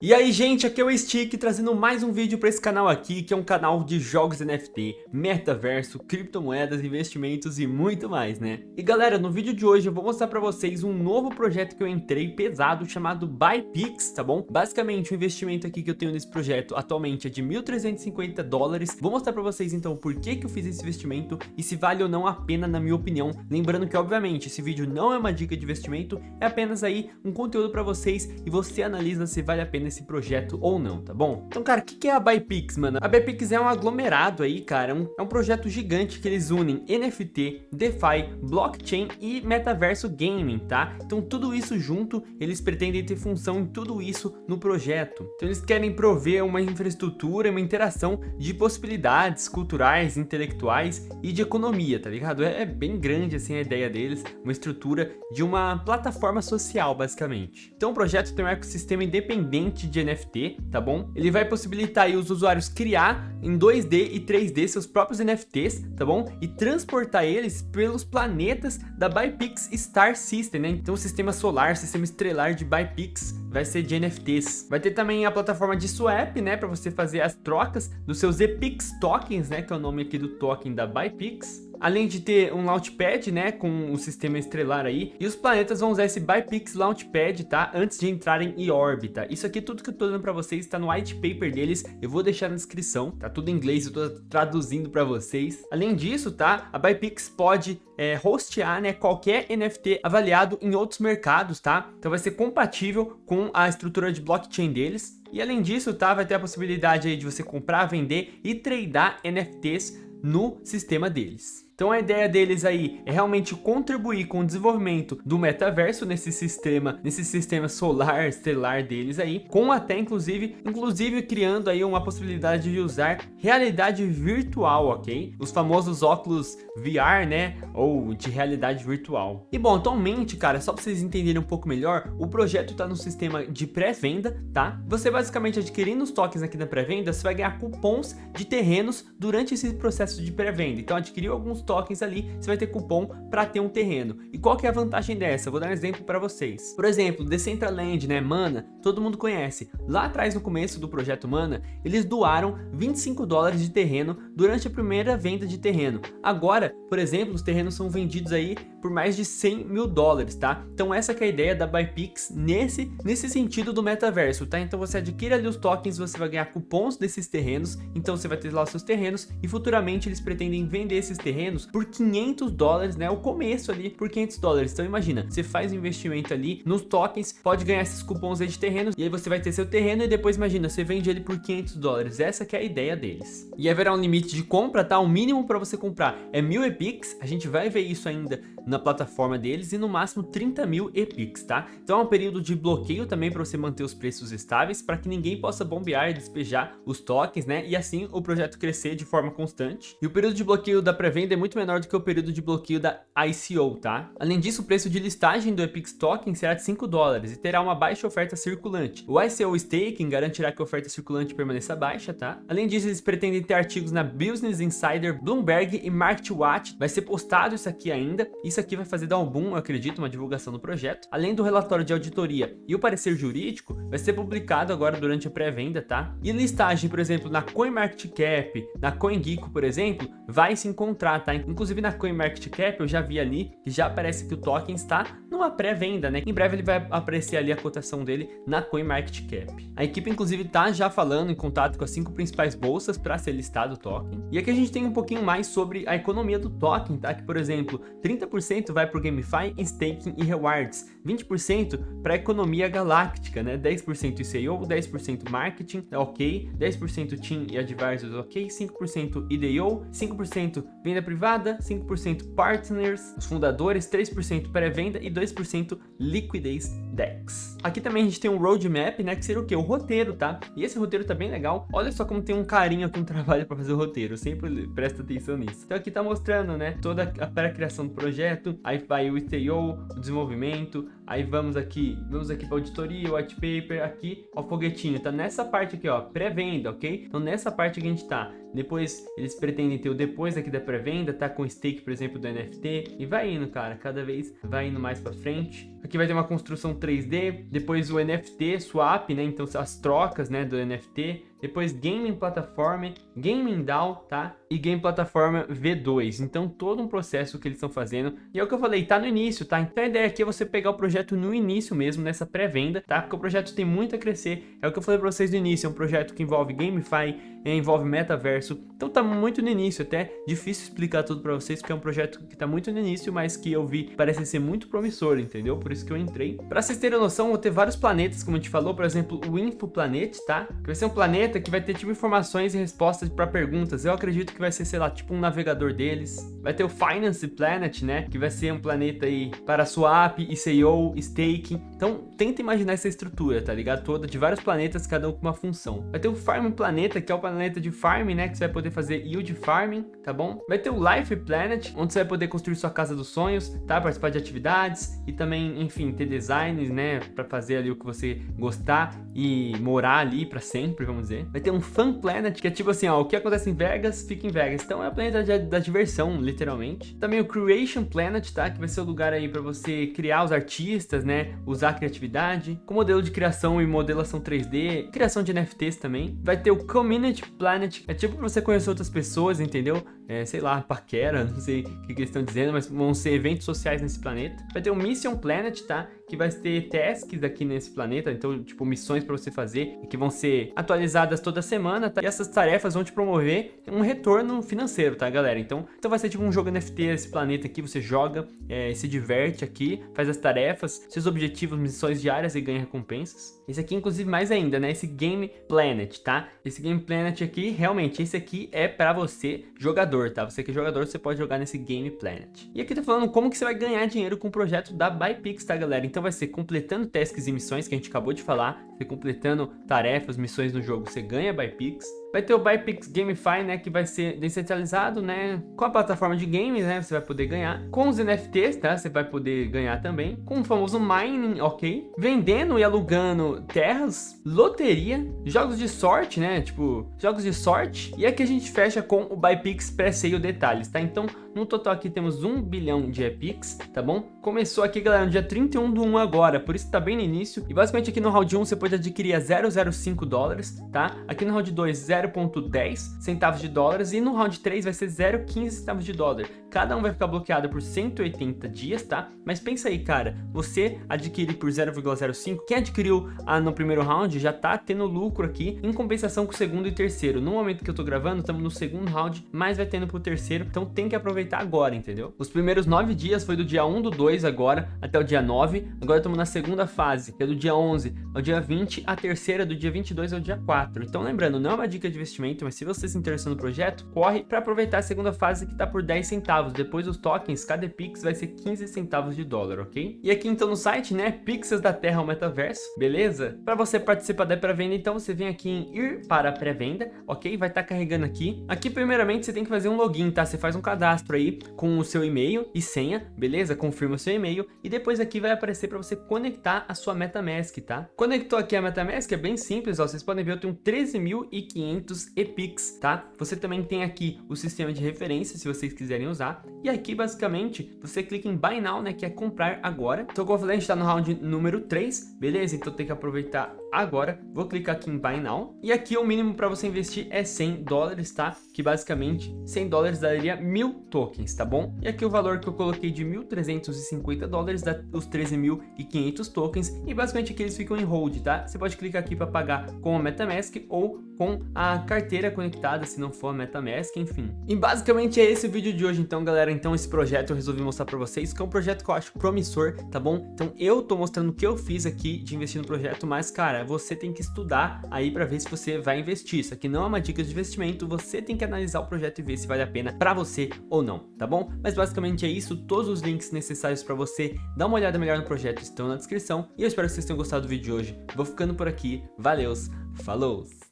E aí gente, aqui é o Stick trazendo mais um vídeo para esse canal aqui, que é um canal de jogos NFT, metaverso, criptomoedas, investimentos e muito mais, né? E galera, no vídeo de hoje eu vou mostrar para vocês um novo projeto que eu entrei pesado chamado BuyPix, tá bom? Basicamente o investimento aqui que eu tenho nesse projeto atualmente é de 1.350 dólares. Vou mostrar para vocês então por que que eu fiz esse investimento e se vale ou não a pena na minha opinião. Lembrando que obviamente esse vídeo não é uma dica de investimento, é apenas aí um conteúdo para vocês e você analisa se vale a pena nesse projeto ou não, tá bom? Então, cara, o que, que é a ByPix, mano? A ByPix é um aglomerado aí, cara, é um, é um projeto gigante que eles unem NFT, DeFi, blockchain e metaverso gaming, tá? Então, tudo isso junto, eles pretendem ter função em tudo isso no projeto. Então, eles querem prover uma infraestrutura, uma interação de possibilidades culturais, intelectuais e de economia, tá ligado? É, é bem grande, assim, a ideia deles, uma estrutura de uma plataforma social, basicamente. Então, o projeto tem um ecossistema independente de NFT, tá bom? Ele vai possibilitar aí os usuários criar em 2D e 3D seus próprios NFTs, tá bom? E transportar eles pelos planetas da Bypix Star System, né? Então o sistema solar, sistema estrelar de Bypix vai ser de NFTs. Vai ter também a plataforma de swap, né? Para você fazer as trocas dos seus EPIX tokens, né? Que é o nome aqui do token da Bypix. Além de ter um Launchpad, né, com o sistema estrelar aí, e os planetas vão usar esse Bypix Launchpad, tá, antes de entrarem em órbita. Isso aqui, tudo que eu tô dando pra vocês, tá no white paper deles, eu vou deixar na descrição, tá tudo em inglês, eu tô traduzindo pra vocês. Além disso, tá, a Bypix pode é, hostear, né, qualquer NFT avaliado em outros mercados, tá, então vai ser compatível com a estrutura de blockchain deles. E além disso, tá, vai ter a possibilidade aí de você comprar, vender e tradar NFTs no sistema deles. Então a ideia deles aí é realmente contribuir com o desenvolvimento do metaverso nesse sistema, nesse sistema solar estelar deles aí, com até inclusive, inclusive criando aí uma possibilidade de usar realidade virtual, ok? Os famosos óculos VR, né? Ou de realidade virtual. E bom, atualmente, cara, só para vocês entenderem um pouco melhor, o projeto está no sistema de pré-venda, tá? Você basicamente adquirindo os tokens aqui na pré-venda, você vai ganhar cupons de terrenos durante esse processo de pré-venda. Então adquiriu alguns tokens ali, você vai ter cupom para ter um terreno. E qual que é a vantagem dessa? Vou dar um exemplo para vocês. Por exemplo, Decentraland, né, Mana, todo mundo conhece. Lá atrás, no começo do projeto Mana, eles doaram 25 dólares de terreno durante a primeira venda de terreno. Agora, por exemplo, os terrenos são vendidos aí por mais de 100 mil dólares, tá? Então essa é a ideia da Bypix nesse, nesse sentido do metaverso, tá? Então você adquire ali os tokens, você vai ganhar cupons desses terrenos, então você vai ter lá os seus terrenos e futuramente eles pretendem vender esses terrenos por 500 dólares, né? O começo ali por 500 dólares. Então imagina, você faz um investimento ali nos tokens, pode ganhar esses cupons aí de terrenos e aí você vai ter seu terreno e depois imagina, você vende ele por 500 dólares. Essa que é a ideia deles. E haverá um limite de compra, tá? O mínimo para você comprar é mil EPIX, a gente vai ver isso ainda na plataforma deles e no máximo 30 mil EPIX, tá? Então é um período de bloqueio também para você manter os preços estáveis, para que ninguém possa bombear e despejar os tokens, né? E assim o projeto crescer de forma constante. E o período de bloqueio da pré-venda é muito menor do que o período de bloqueio da ICO, tá? Além disso, o preço de listagem do EPIX Token será de 5 dólares e terá uma baixa oferta circulante. O ICO Staking garantirá que a oferta circulante permaneça baixa, tá? Além disso, eles pretendem ter artigos na Business Insider, Bloomberg e MarketWatch. Vai ser postado isso aqui ainda. Isso isso aqui vai fazer dar um boom, eu acredito, uma divulgação do projeto. Além do relatório de auditoria e o parecer jurídico, vai ser publicado agora durante a pré-venda, tá? E listagem, por exemplo, na CoinMarketCap, na CoinGecko, por exemplo, vai se encontrar, tá? Inclusive na CoinMarketCap eu já vi ali que já aparece que o token está numa pré-venda, né? Em breve ele vai aparecer ali a cotação dele na CoinMarketCap. A equipe, inclusive, tá já falando em contato com as cinco principais bolsas para ser listado o token. E aqui a gente tem um pouquinho mais sobre a economia do token, tá? Que, por exemplo, 30% 10% vai para o GameFi, Staking e Rewards, 20% para a economia galáctica, né? 10% ICO, 10% Marketing, ok, 10% Team e Advisors, ok, 5% IDO, 5% venda privada, 5% Partners, os fundadores, 3% pré-venda e 2% liquidez DEX. Aqui também a gente tem um roadmap, né, que seria o que? O roteiro, tá? E esse roteiro tá bem legal. Olha só como tem um carinho aqui, um trabalho para fazer o roteiro, sempre presta atenção nisso. Então aqui tá mostrando, né, toda a pré-criação do projeto, aí vai o ITO, o desenvolvimento, Aí vamos aqui, vamos aqui para auditoria, white paper, aqui, ó, foguetinho, tá nessa parte aqui, ó, pré-venda, ok? Então nessa parte que a gente tá. Depois eles pretendem ter o depois aqui da pré-venda, tá com stake, por exemplo, do NFT. E vai indo, cara, cada vez vai indo mais pra frente. Aqui vai ter uma construção 3D, depois o NFT, swap, né? Então as trocas, né, do NFT. Depois Gaming Platform, Gaming DAO, tá? E Game Plataforma V2. Então todo um processo que eles estão fazendo. E é o que eu falei, tá no início, tá? Então a ideia aqui é você pegar o projeto no início mesmo, nessa pré-venda, tá? Porque o projeto tem muito a crescer. É o que eu falei pra vocês no início, é um projeto que envolve GameFi, envolve metaverso. Então tá muito no início, até difícil explicar tudo pra vocês, porque é um projeto que tá muito no início, mas que eu vi parece ser muito promissor, entendeu? Por isso que eu entrei. Pra vocês terem noção, vou ter vários planetas, como a gente falou, por exemplo, o Infoplanet, tá? Que vai ser um planeta que vai ter tipo informações e respostas para perguntas. Eu acredito que vai ser, sei lá, tipo um navegador deles. Vai ter o Finance Planet, né? Que vai ser um planeta aí para swap, ICO, staking. Então, tenta imaginar essa estrutura, tá ligado? Toda de vários planetas, cada um com uma função. Vai ter o Farm Planeta, que é o planeta de farm, né? Que você vai poder fazer yield farming, tá bom? Vai ter o Life Planet, onde você vai poder construir sua casa dos sonhos, tá? Participar de atividades e também, enfim, ter designs, né? Para fazer ali o que você gostar e morar ali para sempre, vamos dizer. Vai ter um Fun Planet, que é tipo assim, ó, o que acontece em Vegas, fica em Vegas. Então é o planeta da, diversão, literalmente. Também o Creation Planet, tá? Que vai ser o lugar aí para você criar os artistas, né? Usar a criatividade. Com modelo de criação e modelação 3D, criação de NFTs também. Vai ter o Community Planet, é tipo pra você conhecer outras pessoas, entendeu? É, sei lá, paquera, não sei o que, que eles estão dizendo, mas vão ser eventos sociais nesse planeta. Vai ter o Mission Planet, tá? Que vai ter tasks aqui nesse planeta, então, tipo, missões para você fazer, que vão ser atualizadas toda semana, tá? E essas tarefas vão te promover um retorno financeiro, tá, galera? Então, então vai ser tipo um jogo NFT esse planeta aqui, você joga, é, se diverte aqui, faz as tarefas, seus objetivos, missões diárias e ganha recompensas. Esse aqui, inclusive, mais ainda, né? Esse Game Planet, tá? Esse Game Planet aqui, realmente, esse aqui é para você, jogador, tá? Você que é jogador, você pode jogar nesse Game Planet. E aqui tá falando como que você vai ganhar dinheiro com o projeto da ByPix, tá, galera? Então vai ser completando tasks e missões, que a gente acabou de falar, você completando tarefas, missões no jogo, você ganha ByPix. Vai ter o ByPix GameFi, né, que vai ser descentralizado, né, com a plataforma de games, né, você vai poder ganhar. Com os NFTs, tá, você vai poder ganhar também. Com o famoso mining, ok. Vendendo e alugando terras, loteria, jogos de sorte, né, tipo, jogos de sorte. E aqui a gente fecha com o ByPix pré-sale detalhes, tá? Então, no total aqui temos 1 bilhão de EPIX, tá bom? Começou aqui, galera, no dia 31 do 1 agora, por isso tá bem no início. E basicamente aqui no round 1 você pode adquirir a 0,05 dólares, tá? Aqui no round 2, 0,10 centavos de dólares e no round 3 vai ser 0,15 centavos de dólar. Cada um vai ficar bloqueado por 180 dias, tá? Mas pensa aí, cara, você adquire por 0,05, quem adquiriu ah, no primeiro round já tá tendo lucro aqui, em compensação com o segundo e terceiro. No momento que eu tô gravando, estamos no segundo round, mas vai tendo pro terceiro, então tem que aproveitar agora, entendeu? Os primeiros 9 dias foi do dia 1 do 2 agora até o dia 9, agora estamos na segunda fase, que é do dia 11 ao dia 20, a terceira do dia 22 ao dia 4. Então lembrando, não é uma dica de investimento, mas se você se interessou no projeto, corre para aproveitar a segunda fase que tá por 10 centavos. Depois os tokens, cada Pix vai ser 15 centavos de dólar, ok? E aqui então no site, né, Pixels da Terra ao Metaverso, beleza? Para você participar da pré-venda, então você vem aqui em ir para a pré-venda, ok? Vai estar tá carregando aqui. Aqui primeiramente você tem que fazer um login, tá? Você faz um cadastro aí com o seu e-mail e senha, beleza? Confirma o seu e-mail e depois aqui vai aparecer para você conectar a sua MetaMask, tá? Conectou aqui a MetaMask, é bem simples, ó, vocês podem ver, eu tenho 13.500 EPIX, tá? Você também tem aqui o sistema de referência, se vocês quiserem usar, e aqui basicamente você clica em Buy Now, né, que é comprar agora. Falei, a gente tá no round número 3, beleza? Então tem que aproveitar agora. Vou clicar aqui em Buy Now, e aqui o mínimo para você investir é 100 dólares, tá? Que basicamente 100 dólares daria mil tokens, tá bom? E aqui o valor que eu coloquei de 1.350 dólares dá os 13.500 tokens, e basicamente aqui eles ficam em hold, tá? Você pode clicar aqui para pagar com a MetaMask ou com a carteira conectada, se não for a MetaMask, enfim. E basicamente é esse o vídeo de hoje, então, galera. Então, esse projeto eu resolvi mostrar para vocês, que é um projeto que eu acho promissor, tá bom? Então, eu tô mostrando o que eu fiz aqui de investir no projeto, mas, cara, você tem que estudar aí para ver se você vai investir. Isso aqui não é uma dica de investimento, você tem que analisar o projeto e ver se vale a pena para você ou não, tá bom? Mas basicamente é isso, todos os links necessários para você dar uma olhada melhor no projeto estão na descrição. E eu espero que vocês tenham gostado do vídeo de hoje. Vou ficando por aqui, valeus, falou!